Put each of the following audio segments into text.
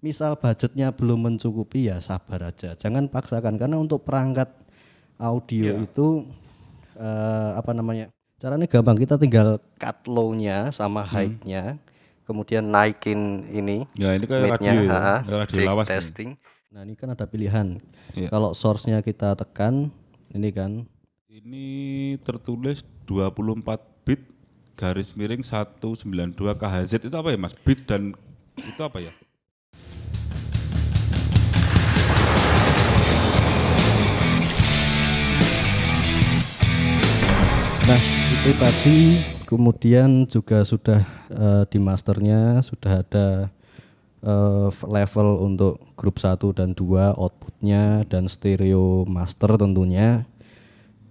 misal budgetnya belum mencukupi ya sabar aja. Jangan paksakan karena untuk perangkat audio Iya. itu eh, apa namanya? Caranya gampang kita tinggal cut low-nya sama Hmm. high-nya, kemudian naikin ini Ya ini kayak radio ya, radio lawas nih. testing. Nah ini kan ada pilihan. Iya. Kalau source-nya kita tekan, ini kan Ini tertulis 24 bit garis miring 192 KHZ itu apa ya Mas? Bit dan itu apa ya? Tadi kemudian juga sudah eh, di masternya sudah ada eh, level untuk grup 1 dan 2 outputnya dan stereo master tentunya.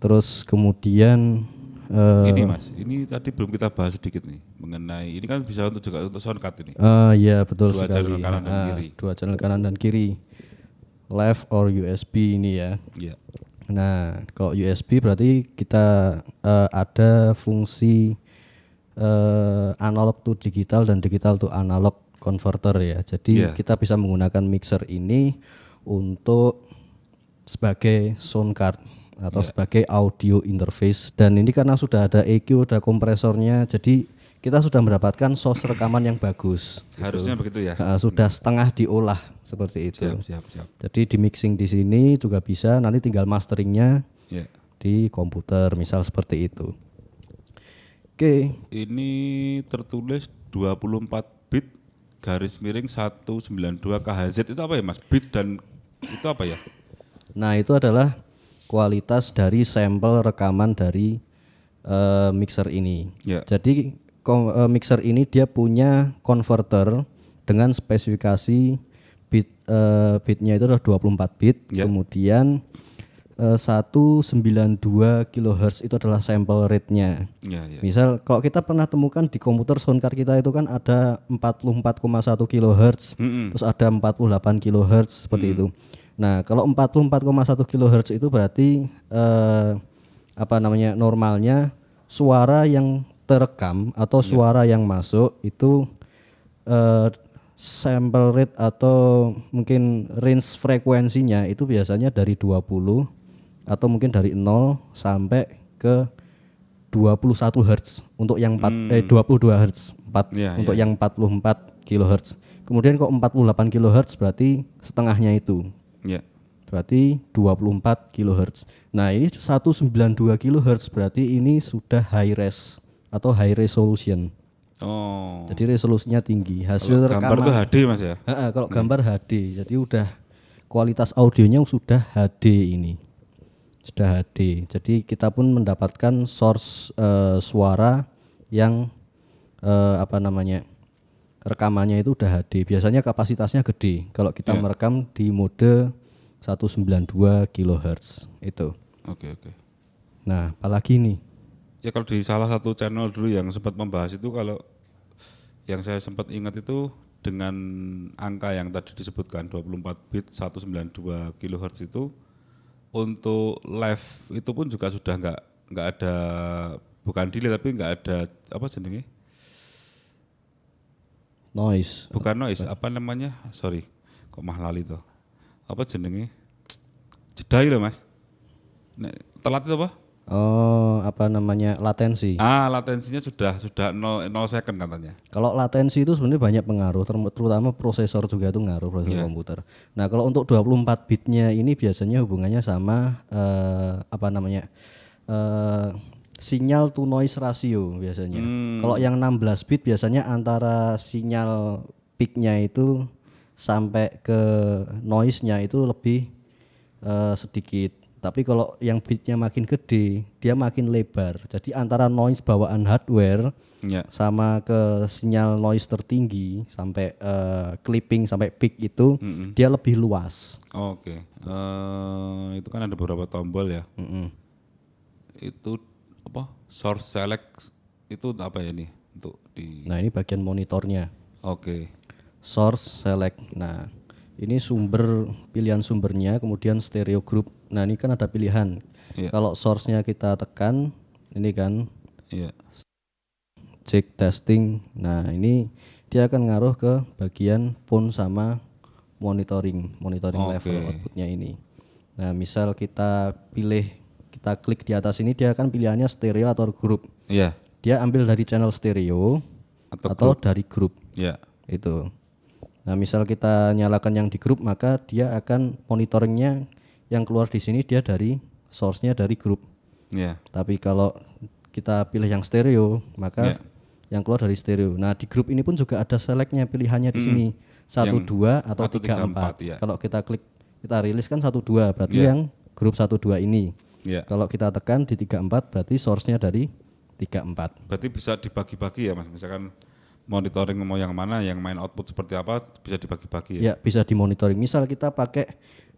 Terus kemudian eh, Ini Mas, ini tadi belum kita bahas sedikit nih mengenai ini kan bisa untuk juga untuk soundcard ini. eh, ya betul Dua sekali. channel kanan dan Ah, kiri. Dua channel kanan dan kiri. Left or USB ini ya. Iya. Nah, kalau USB berarti kita eh, ada fungsi eh, analog to digital dan digital to analog converter ya. Jadi Iya. kita bisa menggunakan mixer ini untuk sebagai sound card atau sebagai audio interface dan ini karena sudah ada EQ, ada kompresornya, jadi kita sudah mendapatkan source rekaman yang bagus. Harusnya begitu ya. Nah, sudah setengah diolah seperti itu. Siap, siap, siap. Jadi di mixing di sini juga bisa, nanti tinggal masteringnya Ya. di komputer, misal seperti itu. Oke, Ini tertulis 24 bit garis miring 192 KHZ itu apa ya Mas? Bit dan itu apa ya? nah itu adalah kualitas dari sampel rekaman dari eh, mixer ini. Ya. Jadi kom- eh, mixer ini dia punya converter dengan spesifikasi bit eh, bitnya itu adalah 24 bit, Ya. kemudian eh, 192 kHz itu adalah sampel rate-nya. Ya, ya. Misal kalau kita pernah temukan di komputer soundcard kita itu kan ada 44,1 kHz, Mm-mm. terus ada 48 kHz seperti itu. Nah, kalau 44,1 kHz itu berarti eh, apa namanya? normalnya suara yang terekam atau suara yang masuk itu eh, sample rate atau mungkin range frekuensinya itu biasanya dari 20 atau mungkin dari 0 sampai ke 21 Hz untuk yang 4 eh 22 Hz 4 Iya, untuk yang 44 kHz. Kemudian kok 48 kHz berarti setengahnya itu. Ya. Berarti 24 kHz. Nah, ini 192 kHz berarti ini sudah high res atau high resolution. Oh. Jadi resolusinya tinggi. Hasil Kalau gambar rekaman tuh HD Mas ya? Ha-ha, kalau gambar HD, jadi udah kualitas audionya sudah HD ini, sudah HD. Jadi kita pun mendapatkan source eh, suara yang eh, apa namanya rekamannya itu udah HD. Biasanya kapasitasnya gede. Kalau kita Iya. merekam di mode 192 kHz itu. Oke, oke. Nah, apalagi nih? Ya kalau di salah satu channel dulu yang sempat membahas itu kalau yang saya sempat ingat itu dengan angka yang tadi disebutkan 24 bit 192 kHz itu untuk live itu pun juga sudah nggak nggak ada bukan delay tapi nggak ada apa jenenge? Noise. bukan noise apa namanya? Sorry kok mahal itu apa jenenge? Jeda loh mas. Telat itu apa Oh, apa namanya? latensi. ah latensinya sudah sudah 0, 0 second katanya Kalau latensi itu sebenarnya banyak pengaruh, terutama prosesor juga itu ngaruh prosesor Iya. komputer. Nah, kalau untuk 24 bitnya ini biasanya hubungannya sama eh, apa namanya? eh, sinyal to noise ratio biasanya. Hmm. Kalau yang 16 bit biasanya antara sinyal peaknya itu sampai ke noise-nya itu lebih eh, sedikit. Tapi kalau yang bitnya makin gede, dia makin lebar. Jadi antara noise bawaan hardware ya sama ke sinyal noise tertinggi sampai eh, clipping sampai peak itu Mm-mm. dia lebih luas. Oke, Eh, itu kan ada beberapa tombol ya. Mm-mm. Itu apa? Source select itu apa ya nih untuk di? Nah ini bagian monitornya Oke, source select. Nah ini sumber pilihan sumbernya kemudian stereo group. Nah ini kan ada pilihan. Iya. Kalau source-nya kita tekan ini kan iya. check testing. Nah ini dia akan ngaruh ke bagian phone sama monitoring monitoring Oke. level outputnya ini. Nah, misal kita pilih kita klik di atas ini dia akan pilihannya stereo atau grup. Iya. Dia ambil dari channel stereo Atau atau, dari grup Iya. itu. Nah, misal kita nyalakan yang di grup maka dia akan monitoringnya yang keluar di sini dia dari source-nya dari grup. Iya. Tapi kalau kita pilih yang stereo, maka Ya. yang keluar dari stereo. Nah, di grup ini pun juga ada selectnya pilihannya di sini. satu dua atau tiga empat. ya. Kalau kita klik kita rilis kan satu dua berarti Ya. yang grup satu dua ini. Iya. Kalau kita tekan di tiga empat berarti source-nya dari tiga empat. Berarti bisa dibagi-bagi ya Mas. Misalkan monitoring mau yang mana, yang main output seperti apa bisa dibagi-bagi ya. Ya, bisa dimonitoring. Misal kita pakai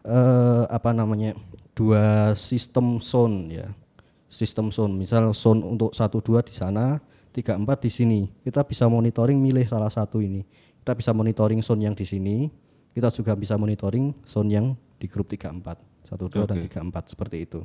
eh, apa namanya? dua sistem sound ya. Sistem sound. Misal sound untuk satu dua di sana, tiga empat di sini. Kita bisa monitoring milih salah satu ini. Kita bisa monitoring sound yang di sini. Kita juga bisa monitoring sound yang di grup 34. 12 dan Oke. 34 seperti itu.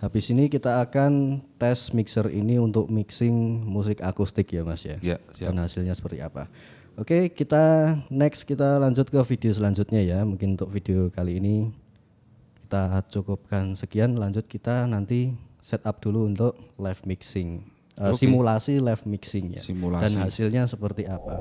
Habis ini kita akan tes mixer ini untuk mixing musik akustik ya Mas ya Ya, siap. dan hasilnya seperti apa. Oke, kita next kita lanjut ke video selanjutnya ya. Mungkin untuk video kali ini kita cukupkan sekian. Lanjut kita nanti setup dulu untuk live mixing, Eh, Oke. simulasi live mixing ya. Simulasi. Dan hasilnya seperti apa.